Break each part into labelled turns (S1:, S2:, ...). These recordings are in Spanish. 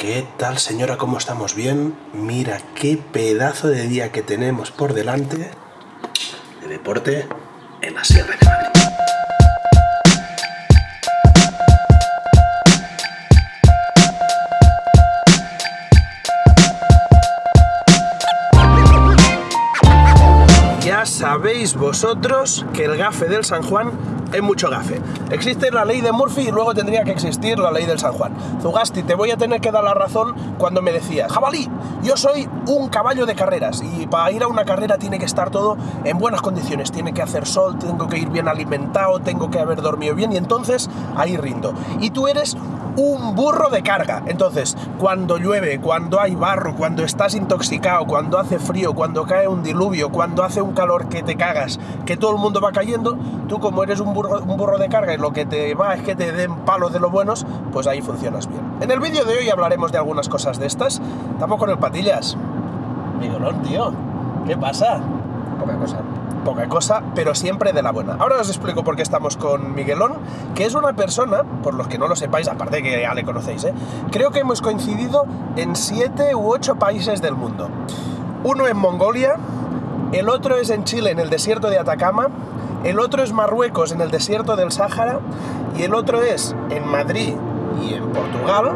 S1: ¿Qué tal señora? ¿Cómo estamos? ¿Bien? Mira qué pedazo de día que tenemos por delante de deporte en la Sierra de Madrid. Ya sabéis vosotros que el gafe del San Juan es mucho gafe. Existe la ley de Murphy y luego tendría que existir la ley del San Juan. Zugasti, te voy a tener que dar la razón cuando me decías, jabalí, yo soy un caballo de carreras y para ir a una carrera tiene que estar todo en buenas condiciones. Tiene que hacer sol, tengo que ir bien alimentado, tengo que haber dormido bien y entonces ahí rindo. Y tú eres un burro de carga. Entonces, cuando llueve, cuando hay barro, cuando estás intoxicado, cuando hace frío, cuando cae un diluvio, cuando hace un calor que te cagas, que todo el mundo va cayendo, tú como eres un burro, un burro de carga y lo que te va es que te den palos de los buenos, pues ahí funcionas bien. En el vídeo de hoy hablaremos de algunas cosas de estas. Estamos con el patillas. Miguelón, tío. ¿Qué pasa?
S2: Poca cosa.
S1: Poca cosa, pero siempre de la buena. Ahora os explico por qué estamos con Miguelón, que es una persona, por los que no lo sepáis, aparte de que ya le conocéis, ¿eh? creo que hemos coincidido en siete u ocho países del mundo. Uno en Mongolia, el otro es en Chile, en el desierto de Atacama, el otro es Marruecos, en el desierto del Sáhara, y el otro es en Madrid y en Portugal,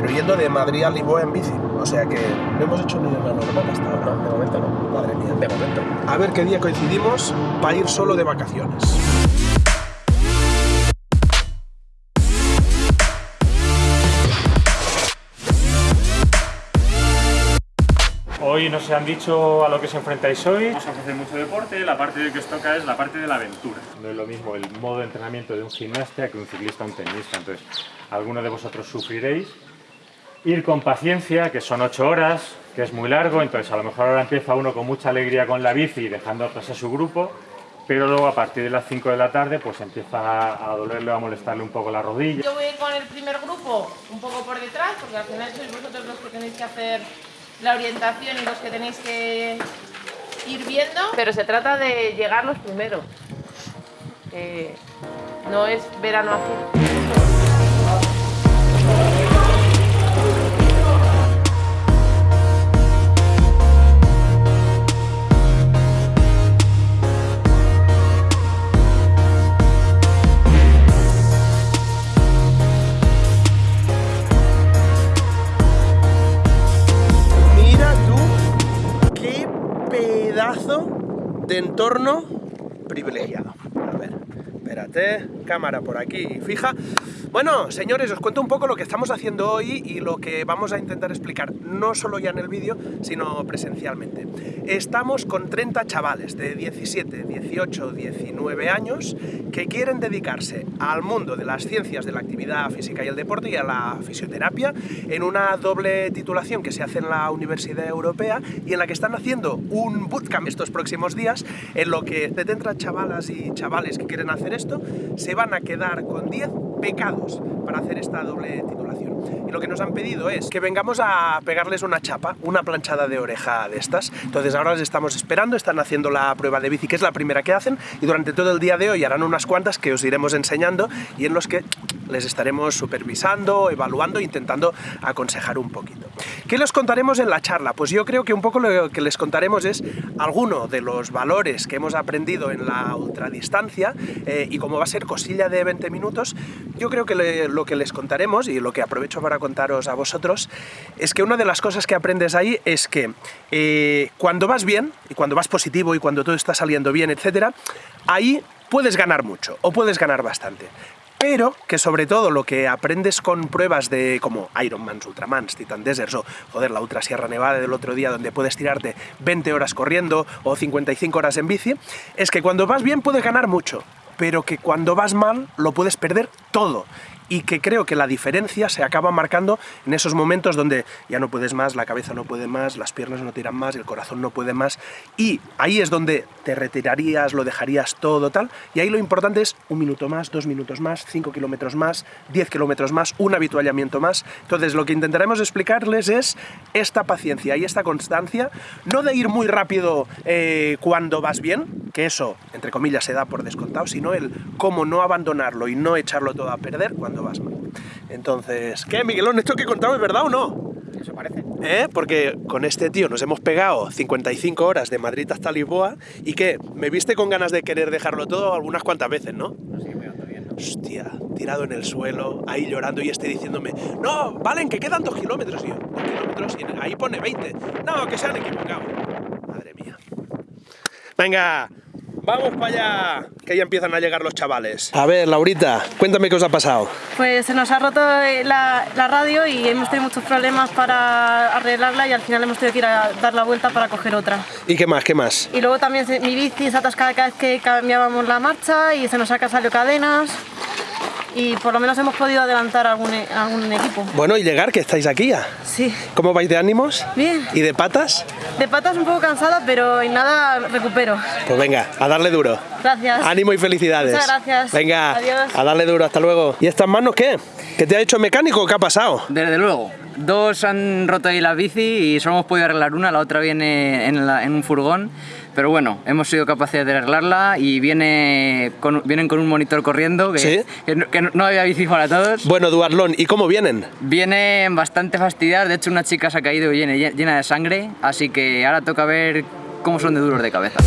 S1: pero yendo de Madrid a Lisboa en bici. O sea que no hemos hecho ni una normal hasta ahora.
S2: No, de momento no.
S1: Madre mía.
S2: De momento.
S1: A ver qué día coincidimos para ir solo de vacaciones.
S3: Hoy nos han dicho a lo que os enfrentáis hoy. Vamos a hacer mucho deporte, la parte que os toca es la parte de la aventura. No es lo mismo el modo de entrenamiento de un gimnasta que un ciclista o un tenista, entonces algunos de vosotros sufriréis. Ir con paciencia, que son 8 horas, que es muy largo, entonces a lo mejor ahora empieza uno con mucha alegría con la bici dejando atrás a su grupo, pero luego a partir de las 5 de la tarde pues empieza a dolerle o a molestarle un poco la rodilla.
S4: Yo voy a ir con el primer grupo un poco por detrás, porque al final sois vosotros los que tenéis que hacer la orientación y los que tenéis que ir viendo. Pero se trata de llegar los primeros. que no es verano así.
S1: De entorno privilegiado. A ver, espérate, cámara por aquí fija. Bueno, señores, os cuento un poco lo que estamos haciendo hoy y lo que vamos a intentar explicar, no solo ya en el vídeo, sino presencialmente. Estamos con 30 chavales de 17, 18, 19 años que quieren dedicarse al mundo de las ciencias de la actividad física y el deporte y a la fisioterapia en una doble titulación que se hace en la Universidad Europea y en la que están haciendo un bootcamp estos próximos días en lo que 70 chavalas y chavales que quieren hacer esto se van a quedar con 10 pecados para hacer esta doble titulación. Y lo que nos han pedido es que vengamos a pegarles una chapa, una planchada de oreja de estas. Entonces ahora les estamos esperando, están haciendo la prueba de bici, que es la primera que hacen, y durante todo el día de hoy harán unas cuantas que os iremos enseñando y en los que les estaremos supervisando, evaluando, intentando aconsejar un poquito. ¿Qué les contaremos en la charla? Pues yo creo que un poco lo que les contaremos es alguno de los valores que hemos aprendido en la ultradistancia eh, y como va a ser cosilla de 20 minutos, yo creo que lo que les contaremos y lo que aprovecho para contaros a vosotros es que una de las cosas que aprendes ahí es que eh, cuando vas bien y cuando vas positivo y cuando todo está saliendo bien, etcétera, ahí puedes ganar mucho o puedes ganar bastante pero que sobre todo lo que aprendes con pruebas de como Ironmans, Ultramans, Titan Deserts o joder, la Ultra Sierra Nevada del otro día donde puedes tirarte 20 horas corriendo o 55 horas en bici, es que cuando vas bien puedes ganar mucho, pero que cuando vas mal lo puedes perder todo. Y que creo que la diferencia se acaba marcando en esos momentos donde ya no puedes más, la cabeza no puede más, las piernas no tiran más, el corazón no puede más. Y ahí es donde te retirarías, lo dejarías todo tal. Y ahí lo importante es un minuto más, dos minutos más, cinco kilómetros más, diez kilómetros más, un habituallamiento más. Entonces lo que intentaremos explicarles es esta paciencia y esta constancia, no de ir muy rápido eh, cuando vas bien, que eso, entre comillas, se da por descontado, sino el cómo no abandonarlo y no echarlo todo a perder cuando vas mal. Entonces, ¿qué, Miguelón? ¿Esto que he contado es verdad o no?
S2: Eso parece.
S1: ¿Eh? Porque con este tío nos hemos pegado 55 horas de Madrid hasta Lisboa y que me viste con ganas de querer dejarlo todo algunas cuantas veces, ¿no?
S2: No sigue pegando bien, ¿no?
S1: Hostia, tirado en el suelo, ahí llorando y este diciéndome, no, valen, que quedan dos kilómetros. Y yo, dos kilómetros, y ahí pone 20. No, que se han equivocado. Madre mía. Venga, vamos para allá, que ya empiezan a llegar los chavales. A ver, Laurita, cuéntame qué os ha pasado.
S5: Pues se nos ha roto la, la radio y hemos tenido muchos problemas para arreglarla y al final hemos tenido que ir a dar la vuelta para coger otra.
S1: ¿Y qué más, qué más?
S5: Y luego también mi bici se atascaba cada vez que cambiábamos la marcha y se nos ha salido cadenas y por lo menos hemos podido adelantar algún, e- algún equipo.
S1: Bueno, y llegar, que estáis aquí ya.
S5: Sí,
S1: ¿Cómo vais de ánimos?
S5: bien.
S1: ¿Y de patas?
S5: De patas un poco cansada, pero en nada recupero.
S1: Pues venga, a darle duro.
S5: Gracias.
S1: Ánimo y felicidades.
S5: Muchas gracias.
S1: Venga,
S5: Adiós.
S1: a darle duro, hasta luego. ¿Y estas manos qué? ¿Qué te ha hecho mecánico? ¿Qué ha pasado?
S2: Desde luego. Dos han roto ahí la bici y solo hemos podido arreglar una, la otra viene en, la- en un furgón. Pero bueno, hemos sido capaces de arreglarla y viene con- vienen con un monitor corriendo que,
S1: ¿Sí?
S2: que no, que no había bici para todos.
S1: Bueno, Duarlón, ¿y cómo vienen?
S2: Vienen bastante fastidiadas, de hecho una chica se ha caído llena, llena de sangre, así que ahora toca ver cómo son de duros de cabeza.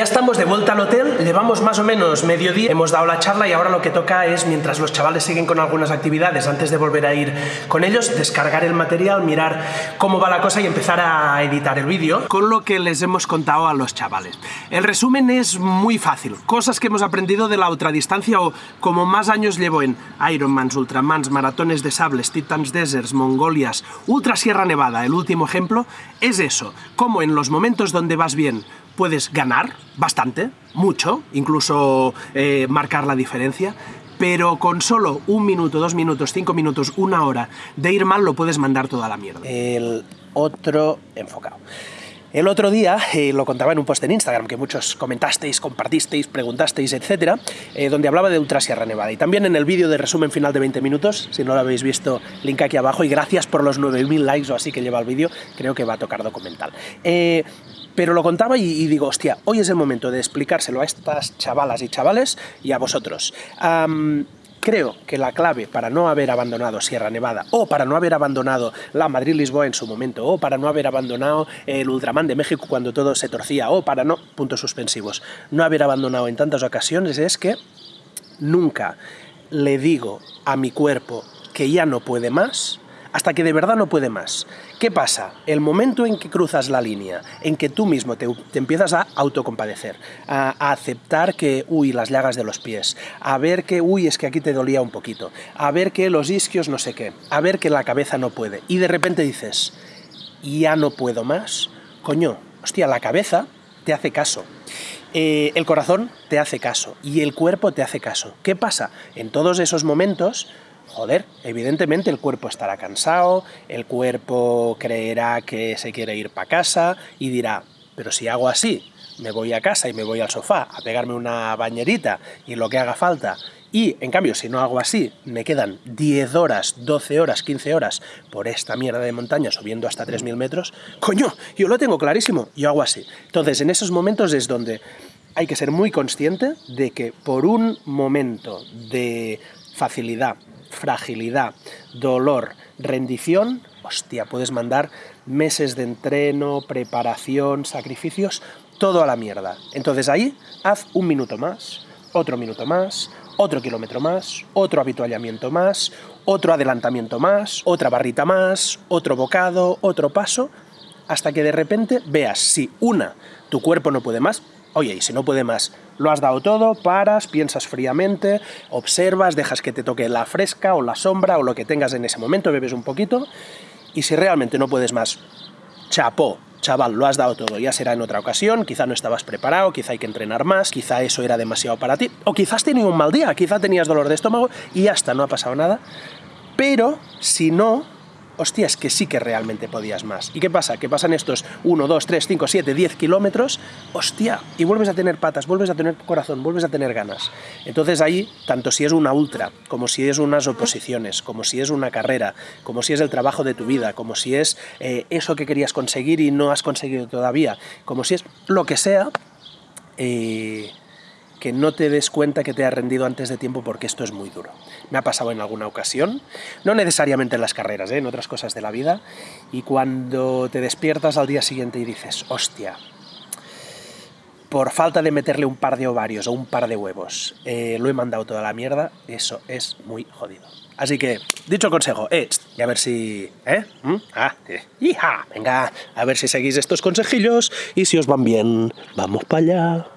S1: Ya estamos de vuelta al hotel, llevamos más o menos mediodía, hemos dado la charla y ahora lo que toca es, mientras los chavales siguen con algunas actividades, antes de volver a ir con ellos, descargar el material, mirar cómo va la cosa y empezar a editar el vídeo con lo que les hemos contado a los chavales. El resumen es muy fácil, cosas que hemos aprendido de la ultradistancia o como más años llevo en Ironmans, Ultramans, maratones de sables, Titans Deserts, Mongolias, Ultra Sierra Nevada, el último ejemplo, es eso, como en los momentos donde vas bien puedes ganar bastante, mucho, incluso eh, marcar la diferencia, pero con solo un minuto, dos minutos, cinco minutos, una hora de ir mal lo puedes mandar toda la mierda. El otro enfocado. El otro día, eh, lo contaba en un post en Instagram, que muchos comentasteis, compartisteis, preguntasteis, etcétera, eh, donde hablaba de Ultra Sierra Nevada. Y también en el vídeo de resumen final de 20 minutos, si no lo habéis visto, link aquí abajo. Y gracias por los 9.000 likes o así que lleva el vídeo, creo que va a tocar documental. Pero lo contaba y, digo, hostia, hoy es el momento de explicárselo a estas chavalas y chavales y a vosotros. Creo que la clave para no haber abandonado Sierra Nevada, o para no haber abandonado la Madrid-Lisboa en su momento, o para no haber abandonado el Ultraman de México cuando todo se torcía, o para no, puntos suspensivos, no haber abandonado en tantas ocasiones es que nunca le digo a mi cuerpo que ya no puede más, hasta que de verdad no puede más. ¿Qué pasa? El momento en que cruzas la línea, en que tú mismo te, empiezas a autocompadecer, a, a, aceptar que, uy, las llagas de los pies, a ver que, uy, es que aquí te dolía un poquito, a ver que los isquios no sé qué, a ver que la cabeza no puede, y de repente dices, ya no puedo más, coño, hostia, la cabeza te hace caso. Eh, el corazón te hace caso y el cuerpo te hace caso. ¿Qué pasa? En todos esos momentos joder, evidentemente el cuerpo estará cansado, el cuerpo creerá que se quiere ir para casa y dirá, pero si hago así, me voy a casa y me voy al sofá a pegarme una bañerita y lo que haga falta, y en cambio si no hago así, me quedan 10 horas, 12 horas, 15 horas por esta mierda de montaña subiendo hasta 3.000 metros, coño, yo lo tengo clarísimo, yo hago así. Entonces en esos momentos es donde hay que ser muy consciente de que por un momento de facilidad, fragilidad, dolor, rendición, hostia, puedes mandar meses de entreno, preparación, sacrificios, todo a la mierda. Entonces ahí haz un minuto más, otro minuto más, otro kilómetro más, otro habituallamiento más, otro adelantamiento más, otra barrita más, otro bocado, otro paso, hasta que de repente veas si una, tu cuerpo no puede más, oye, y si no puede más, lo has dado todo, paras, piensas fríamente, observas, dejas que te toque la fresca o la sombra o lo que tengas en ese momento, bebes un poquito, y si realmente no puedes más, chapó, chaval, lo has dado todo, ya será en otra ocasión, quizá no estabas preparado, quizá hay que entrenar más, quizá eso era demasiado para ti, o quizás has tenido un mal día, quizá tenías dolor de estómago y ya está, no ha pasado nada, pero si no, hostia, es que sí que realmente podías más. ¿Y qué pasa? Que pasan estos 1, 2, 3, 5, 7, 10 kilómetros, hostia, y vuelves a tener patas, vuelves a tener corazón, vuelves a tener ganas. Entonces ahí, tanto si es una ultra, como si es unas oposiciones, como si es una carrera, como si es el trabajo de tu vida, como si es eh, eso que querías conseguir y no has conseguido todavía, como si es lo que sea, eh, que no te des cuenta que te has rendido antes de tiempo porque esto es muy duro. Me ha pasado en alguna ocasión, no necesariamente en las carreras, ¿eh? en otras cosas de la vida, y cuando te despiertas al día siguiente y dices, hostia, por falta de meterle un par de ovarios o un par de huevos, eh, lo he mandado toda la mierda, eso es muy jodido. Así que, dicho consejo, eh, y a ver si... ¿Eh? ¿Mm? Ah, eh. ¡Hija! Venga, a ver si seguís estos consejillos y si os van bien, vamos para allá.